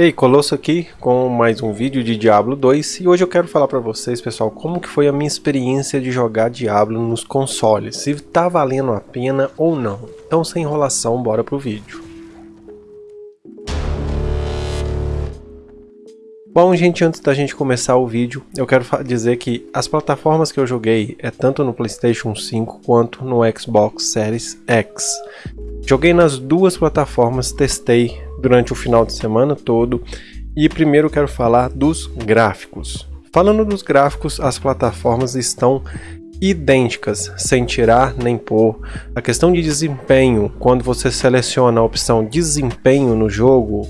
Ei, Colosso aqui com mais um vídeo de Diablo 2 e hoje eu quero falar para vocês, pessoal, como que foi a minha experiência de jogar Diablo nos consoles, se tá valendo a pena ou não. Então sem enrolação, bora pro vídeo. Bom, gente, antes da gente começar o vídeo, eu quero dizer que as plataformas que eu joguei é tanto no Playstation 5 quanto no Xbox Series X. Joguei nas duas plataformas, testei durante o final de semana todo e primeiro quero falar dos gráficos. Falando dos gráficos, as plataformas estão idênticas, sem tirar nem pôr. A questão de desempenho, quando você seleciona a opção desempenho no jogo,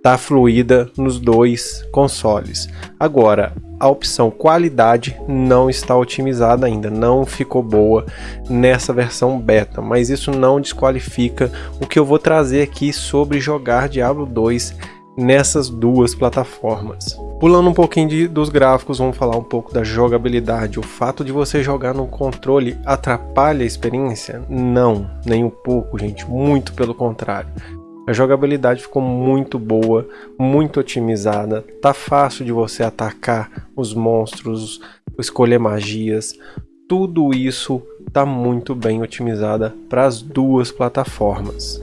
está fluida nos dois consoles. Agora, a opção qualidade não está otimizada ainda, não ficou boa nessa versão beta, mas isso não desqualifica o que eu vou trazer aqui sobre jogar Diablo 2 nessas duas plataformas. Pulando um pouquinho de, dos gráficos, vamos falar um pouco da jogabilidade. O fato de você jogar no controle atrapalha a experiência? Não, nem um pouco, gente, muito pelo contrário. A jogabilidade ficou muito boa, muito otimizada, tá fácil de você atacar os monstros, escolher magias, tudo isso tá muito bem otimizada para as duas plataformas.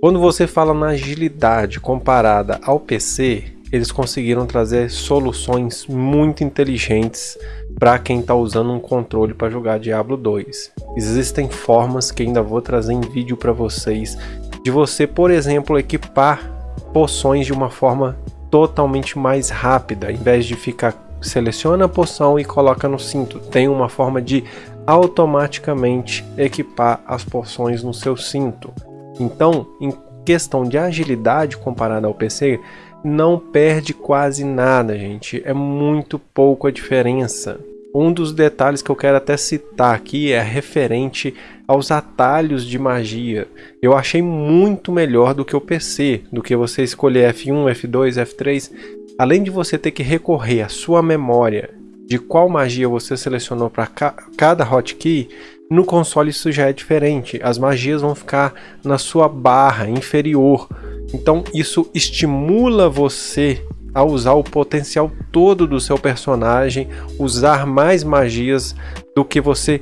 Quando você fala na agilidade comparada ao PC, eles conseguiram trazer soluções muito inteligentes para quem está usando um controle para jogar Diablo 2. Existem formas que ainda vou trazer em vídeo para vocês de você, por exemplo, equipar poções de uma forma totalmente mais rápida, em vez de ficar seleciona a poção e coloca no cinto. Tem uma forma de automaticamente equipar as poções no seu cinto. Então, em questão de agilidade comparada ao PC, não perde quase nada, gente. É muito pouco a diferença. Um dos detalhes que eu quero até citar aqui é referente aos atalhos de magia. Eu achei muito melhor do que o PC, do que você escolher F1, F2, F3. Além de você ter que recorrer à sua memória de qual magia você selecionou para ca cada hotkey, no console isso já é diferente. As magias vão ficar na sua barra inferior. Então isso estimula você a usar o potencial todo do seu personagem, usar mais magias do que você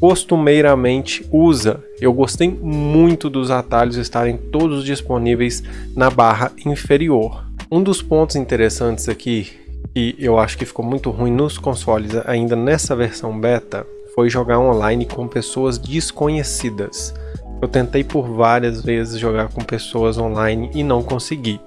costumeiramente usa. Eu gostei muito dos atalhos estarem todos disponíveis na barra inferior. Um dos pontos interessantes aqui, e eu acho que ficou muito ruim nos consoles ainda nessa versão beta, foi jogar online com pessoas desconhecidas. Eu tentei por várias vezes jogar com pessoas online e não consegui.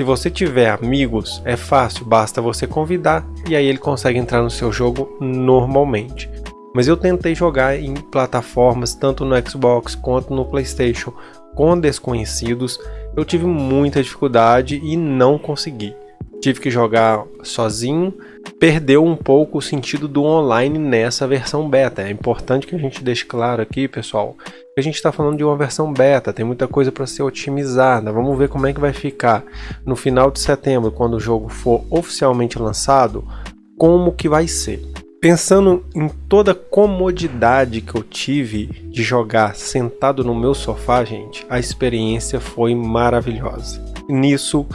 Se você tiver amigos, é fácil, basta você convidar e aí ele consegue entrar no seu jogo normalmente. Mas eu tentei jogar em plataformas, tanto no Xbox quanto no Playstation, com desconhecidos. Eu tive muita dificuldade e não consegui. Tive que jogar sozinho, perdeu um pouco o sentido do online nessa versão beta. É importante que a gente deixe claro aqui, pessoal, a gente está falando de uma versão beta, tem muita coisa para ser otimizada. Vamos ver como é que vai ficar no final de setembro, quando o jogo for oficialmente lançado, como que vai ser. Pensando em toda a comodidade que eu tive de jogar sentado no meu sofá, gente, a experiência foi maravilhosa. Nisso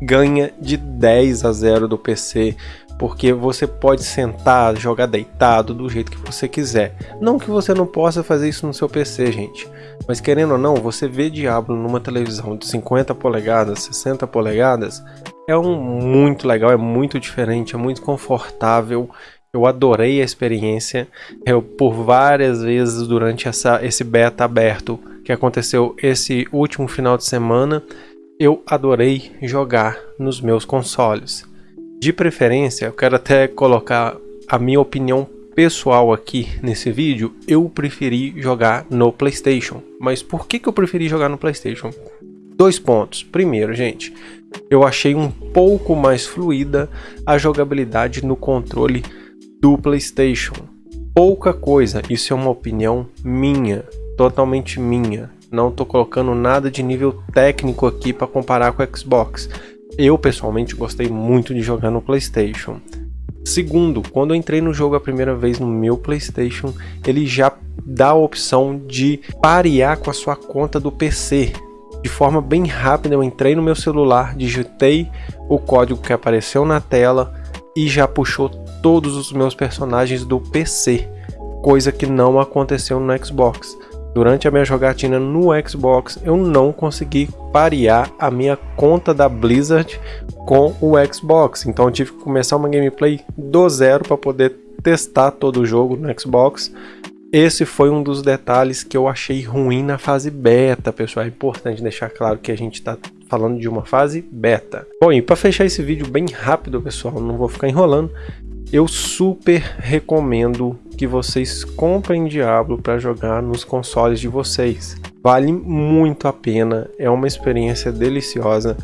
ganha de 10 a 0 do PC porque você pode sentar, jogar deitado do jeito que você quiser. Não que você não possa fazer isso no seu PC, gente, mas querendo ou não, você vê Diablo numa televisão de 50 polegadas, 60 polegadas, é um muito legal, é muito diferente, é muito confortável. Eu adorei a experiência. Eu por várias vezes durante essa, esse beta aberto que aconteceu esse último final de semana, eu adorei jogar nos meus consoles. De preferência, eu quero até colocar a minha opinião pessoal aqui nesse vídeo, eu preferi jogar no Playstation. Mas por que, que eu preferi jogar no Playstation? Dois pontos. Primeiro, gente, eu achei um pouco mais fluida a jogabilidade no controle do Playstation. Pouca coisa, isso é uma opinião minha, totalmente minha. Não estou colocando nada de nível técnico aqui para comparar com o Xbox. Eu pessoalmente gostei muito de jogar no PlayStation. Segundo, quando eu entrei no jogo a primeira vez no meu PlayStation, ele já dá a opção de parear com a sua conta do PC. de forma bem rápida. Eu entrei no meu celular, digitei o código que apareceu na tela e já puxou todos os meus personagens do PC, coisa que não aconteceu no Xbox. Durante a minha jogatina no Xbox, eu não consegui parear a minha conta da Blizzard com o Xbox, então eu tive que começar uma gameplay do zero para poder testar todo o jogo no Xbox. Esse foi um dos detalhes que eu achei ruim na fase beta, pessoal. É importante deixar claro que a gente está falando de uma fase beta. Bom, e para fechar esse vídeo bem rápido, pessoal, não vou ficar enrolando, eu super recomendo que vocês comprem Diablo para jogar nos consoles de vocês. Vale muito a pena, é uma experiência deliciosa.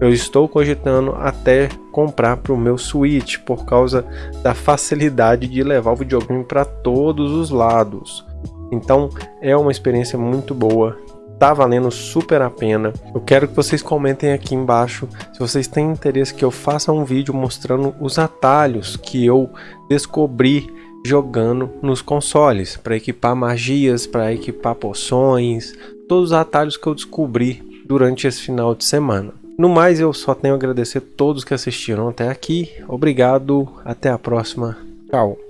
Eu estou cogitando até comprar para o meu Switch por causa da facilidade de levar o videogame para todos os lados. Então é uma experiência muito boa tá valendo super a pena. Eu quero que vocês comentem aqui embaixo se vocês têm interesse que eu faça um vídeo mostrando os atalhos que eu descobri jogando nos consoles, para equipar magias, para equipar poções, todos os atalhos que eu descobri durante esse final de semana. No mais, eu só tenho a agradecer a todos que assistiram até aqui. Obrigado, até a próxima. Tchau.